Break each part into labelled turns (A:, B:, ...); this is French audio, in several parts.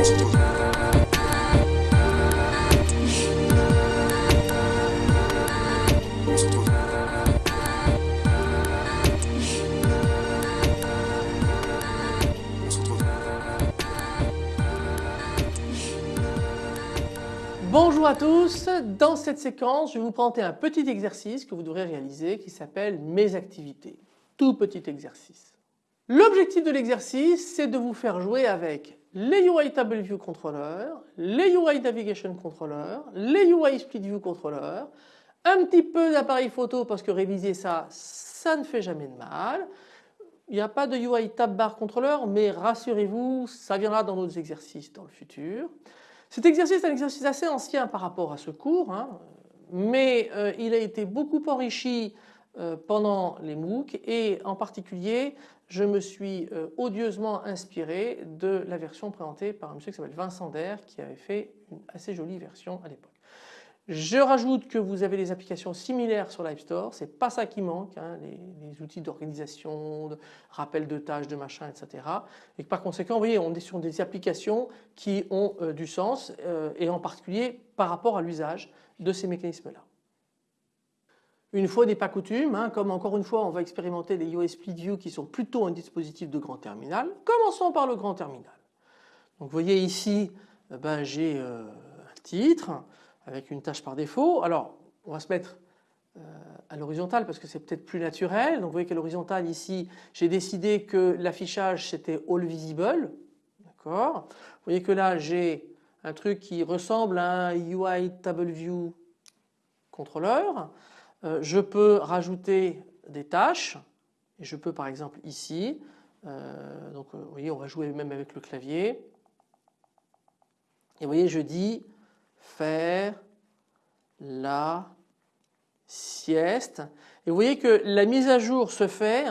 A: Bonjour à tous, dans cette séquence je vais vous présenter un petit exercice que vous devrez réaliser qui s'appelle mes activités. Tout petit exercice. L'objectif de l'exercice c'est de vous faire jouer avec les UI Table View Controller, les UI Navigation Controller, les UI Split View Controller, un petit peu d'appareil photo parce que réviser ça, ça ne fait jamais de mal. Il n'y a pas de UI Tab Bar Controller mais rassurez-vous ça viendra dans d'autres exercices dans le futur. Cet exercice est un exercice assez ancien par rapport à ce cours, hein, mais euh, il a été beaucoup enrichi pendant les MOOC et en particulier je me suis euh, odieusement inspiré de la version présentée par un monsieur qui s'appelle Vincent Der qui avait fait une assez jolie version à l'époque. Je rajoute que vous avez des applications similaires sur l'App Store, c'est pas ça qui manque, hein, les, outils d'organisation, de rappel de tâches, de machin, etc. Et que par conséquent, vous voyez, on est sur des applications qui ont euh, du sens euh, et en particulier par rapport à l'usage de ces mécanismes-là. Une fois n'est pas coutume, hein, comme encore une fois on va expérimenter les US Split View qui sont plutôt un dispositif de grand terminal, commençons par le grand terminal. Donc vous voyez ici, eh ben, j'ai euh, un titre, avec une tâche par défaut. Alors on va se mettre euh, à l'horizontale parce que c'est peut-être plus naturel. Donc vous voyez qu'à l'horizontale ici j'ai décidé que l'affichage c'était all visible. D'accord. Vous voyez que là j'ai un truc qui ressemble à un UI Table View Controller. Euh, je peux rajouter des tâches et je peux par exemple ici, euh, donc vous voyez on va jouer même avec le clavier et vous voyez je dis faire la sieste. Et vous voyez que la mise à jour se fait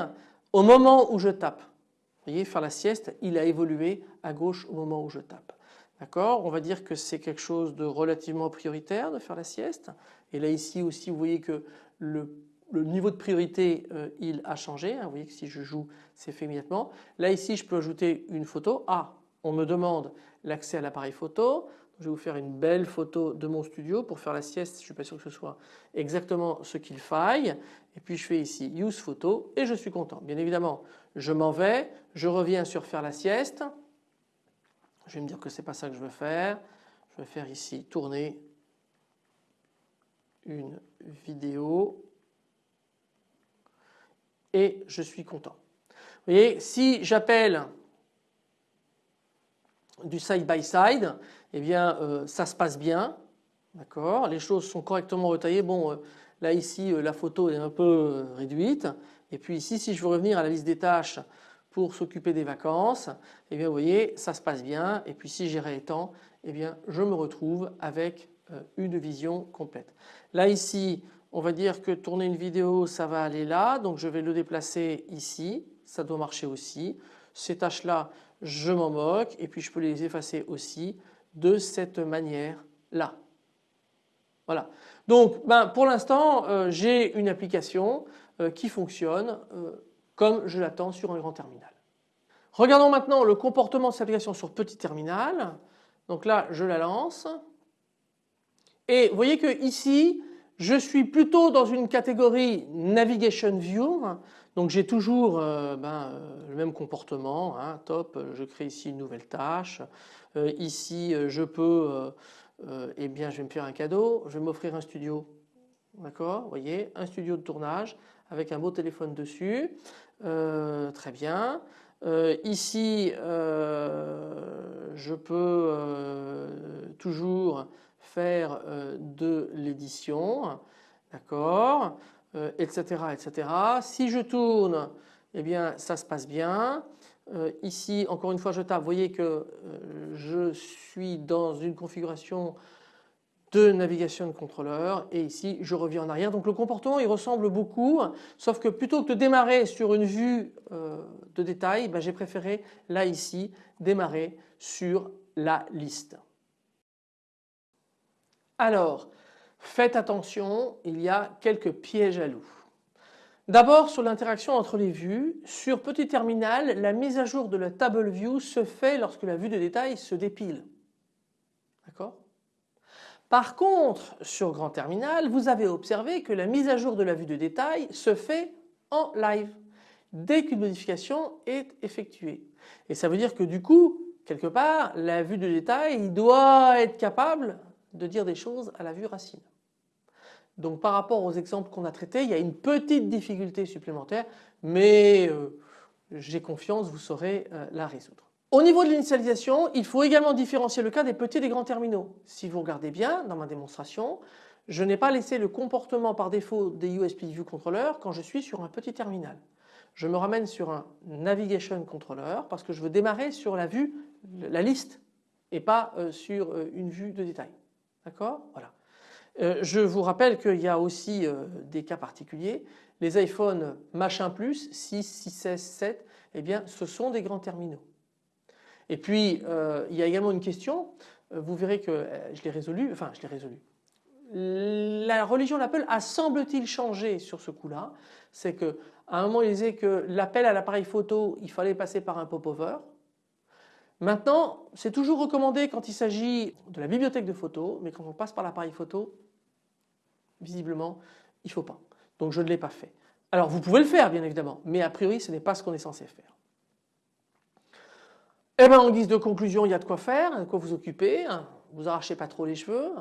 A: au moment où je tape. Vous voyez, faire la sieste, il a évolué à gauche au moment où je tape. D'accord? On va dire que c'est quelque chose de relativement prioritaire de faire la sieste. Et là ici aussi, vous voyez que le, niveau de priorité, euh, il a changé. Hein. Vous voyez que si je joue, c'est fait immédiatement. Là ici, je peux ajouter une photo. Ah, on me demande l'accès à l'appareil photo. Je vais vous faire une belle photo de mon studio pour faire la sieste. Je ne suis pas sûr que ce soit exactement ce qu'il faille. Et puis je fais ici Use Photo et je suis content. Bien évidemment, je m'en vais, je reviens sur faire la sieste. Je vais me dire que ce n'est pas ça que je veux faire. Je vais faire ici tourner une vidéo et je suis content. Vous voyez, si j'appelle du side by side, eh bien euh, ça se passe bien, d'accord, les choses sont correctement retaillées. Bon, euh, là ici euh, la photo est un peu réduite et puis ici si je veux revenir à la liste des tâches pour s'occuper des vacances, eh bien vous voyez ça se passe bien et puis si j'ai réétant, eh bien je me retrouve avec une vision complète. Là ici on va dire que tourner une vidéo ça va aller là donc je vais le déplacer ici, ça doit marcher aussi. Ces tâches là je m'en moque et puis je peux les effacer aussi de cette manière-là. Voilà. Donc ben, pour l'instant euh, j'ai une application euh, qui fonctionne euh, comme je l'attends sur un grand terminal. Regardons maintenant le comportement de cette application sur petit terminal. Donc là je la lance. Et vous voyez que ici je suis plutôt dans une catégorie Navigation View. Donc j'ai toujours euh, ben, euh, le même comportement, hein, top, je crée ici une nouvelle tâche, euh, ici je peux, eh bien je vais me faire un cadeau, je vais m'offrir un studio, d'accord, vous voyez, un studio de tournage avec un beau téléphone dessus, très bien. ici je peux toujours faire de l'édition, d'accord etc., euh, etc. Si je tourne, eh bien ça se passe bien. Euh, ici, encore une fois, je tape. Vous voyez que euh, je suis dans une configuration de navigation de contrôleur et ici je reviens en arrière. Donc le comportement il ressemble beaucoup sauf que plutôt que de démarrer sur une vue de détail, ben, j'ai préféré là ici démarrer sur la liste. Alors Faites attention, il y a quelques pièges à loups. D'abord sur l'interaction entre les vues, sur petit terminal, la mise à jour de la table view se fait lorsque la vue de détail se dépile. D'accord? Par contre, sur grand terminal, vous avez observé que la mise à jour de la vue de détail se fait en live dès qu'une modification est effectuée. Et ça veut dire que du coup, quelque part, la vue de détail doit être capable de dire des choses à la vue racine. Donc par rapport aux exemples qu'on a traités, il y a une petite difficulté supplémentaire, mais euh, j'ai confiance, vous saurez euh, la résoudre. Au niveau de l'initialisation, il faut également différencier le cas des petits et des grands terminaux. Si vous regardez bien dans ma démonstration, je n'ai pas laissé le comportement par défaut des USB View Controller quand je suis sur un petit terminal. Je me ramène sur un Navigation Controller parce que je veux démarrer sur la vue, la liste et pas euh, sur une vue de détail. D'accord? Voilà. Euh, je vous rappelle qu'il y a aussi euh, des cas particuliers. Les iPhone machin plus 6, 6S, 7, eh bien ce sont des grands terminaux. Et puis euh, il y a également une question, vous verrez que je l'ai résolu, enfin je l'ai résolu. La religion d'Apple a semble-t-il changé sur ce coup-là. C'est qu'à un moment il disait que l'appel à l'appareil photo il fallait passer par un pop-over. Maintenant c'est toujours recommandé quand il s'agit de la bibliothèque de photos mais quand on passe par l'appareil photo visiblement il ne faut pas. Donc je ne l'ai pas fait. Alors vous pouvez le faire bien évidemment, mais a priori ce n'est pas ce qu'on est censé faire. Eh bien en guise de conclusion il y a de quoi faire, de quoi vous occuper, vous arrachez pas trop les cheveux.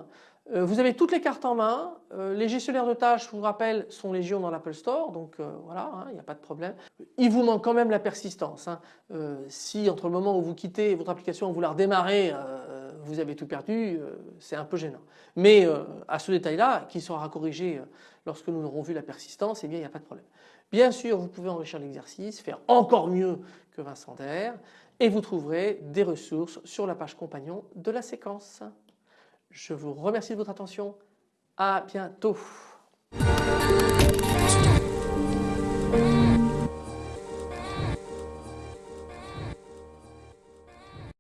A: Euh, vous avez toutes les cartes en main, euh, les gestionnaires de tâches je vous rappelle sont légion dans l'Apple Store donc euh, voilà hein, il n'y a pas de problème. Il vous manque quand même la persistance. Hein. si entre le moment où vous quittez votre application vous la redémarrez vous avez tout perdu c'est un peu gênant. Mais à ce détail là qui sera corrigé lorsque nous aurons vu la persistance eh bien il n'y a pas de problème. Bien sûr vous pouvez enrichir l'exercice, faire encore mieux que Vincent Der et vous trouverez des ressources sur la page compagnon de la séquence. Je vous remercie de votre attention. À bientôt.